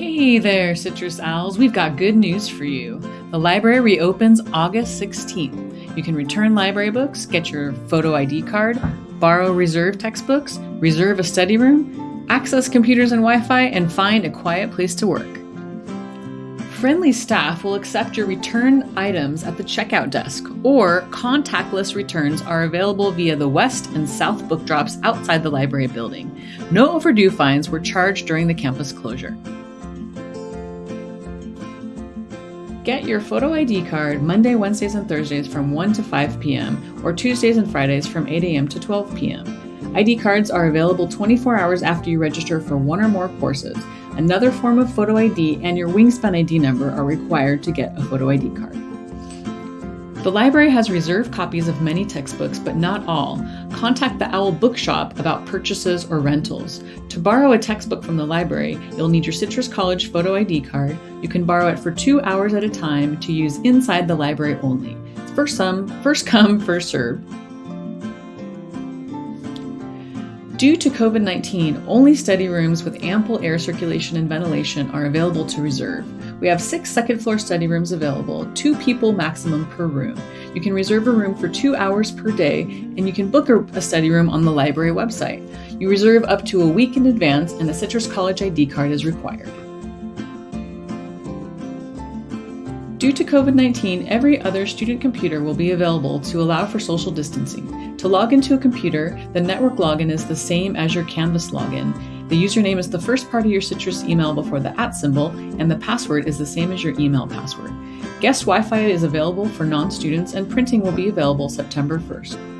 Hey there, Citrus Owls. We've got good news for you. The library reopens August 16th. You can return library books, get your photo ID card, borrow reserve textbooks, reserve a study room, access computers and Wi Fi, and find a quiet place to work. Friendly staff will accept your return items at the checkout desk, or contactless returns are available via the west and south book drops outside the library building. No overdue fines were charged during the campus closure. Get your photo ID card Monday, Wednesdays, and Thursdays from 1 to 5 p.m., or Tuesdays and Fridays from 8 a.m. to 12 p.m. ID cards are available 24 hours after you register for one or more courses. Another form of photo ID and your Wingspan ID number are required to get a photo ID card. The library has reserved copies of many textbooks, but not all. Contact the OWL Bookshop about purchases or rentals. To borrow a textbook from the library, you'll need your Citrus College photo ID card. You can borrow it for two hours at a time to use inside the library only. First some, first come, first served. Due to COVID 19, only study rooms with ample air circulation and ventilation are available to reserve. We have six second floor study rooms available, two people maximum per room. You can reserve a room for two hours per day, and you can book a study room on the library website. You reserve up to a week in advance, and a Citrus College ID card is required. Due to COVID 19, every other student computer will be available to allow for social distancing. To log into a computer, the network login is the same as your Canvas login. The username is the first part of your Citrus email before the at symbol, and the password is the same as your email password. Guest Wi Fi is available for non students, and printing will be available September 1st.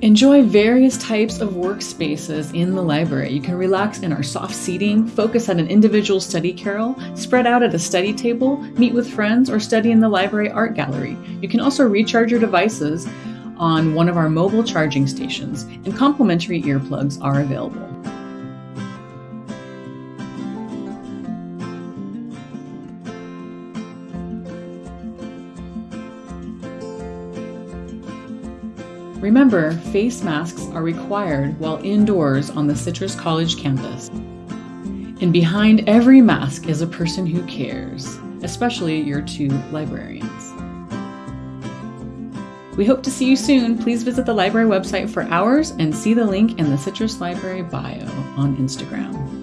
Enjoy various types of workspaces in the library. You can relax in our soft seating, focus on an individual study carrel, spread out at a study table, meet with friends, or study in the library art gallery. You can also recharge your devices on one of our mobile charging stations, and complimentary earplugs are available. Remember, face masks are required while indoors on the Citrus College campus. And behind every mask is a person who cares, especially your two librarians. We hope to see you soon. Please visit the library website for hours and see the link in the Citrus Library bio on Instagram.